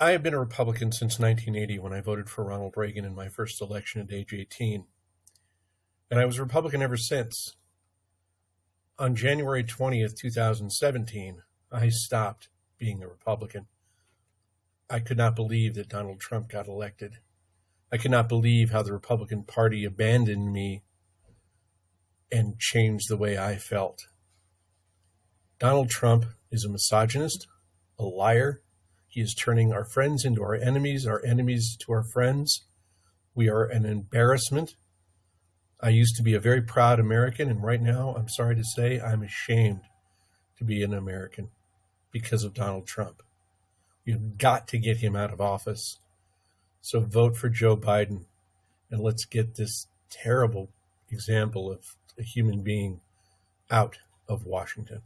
I have been a Republican since 1980 when I voted for Ronald Reagan in my first election at age 18. And I was a Republican ever since. On January 20th, 2017, I stopped being a Republican. I could not believe that Donald Trump got elected. I could not believe how the Republican Party abandoned me and changed the way I felt. Donald Trump is a misogynist, a liar, he is turning our friends into our enemies, our enemies to our friends. We are an embarrassment. I used to be a very proud American, and right now, I'm sorry to say, I'm ashamed to be an American because of Donald Trump. You've got to get him out of office. So vote for Joe Biden and let's get this terrible example of a human being out of Washington.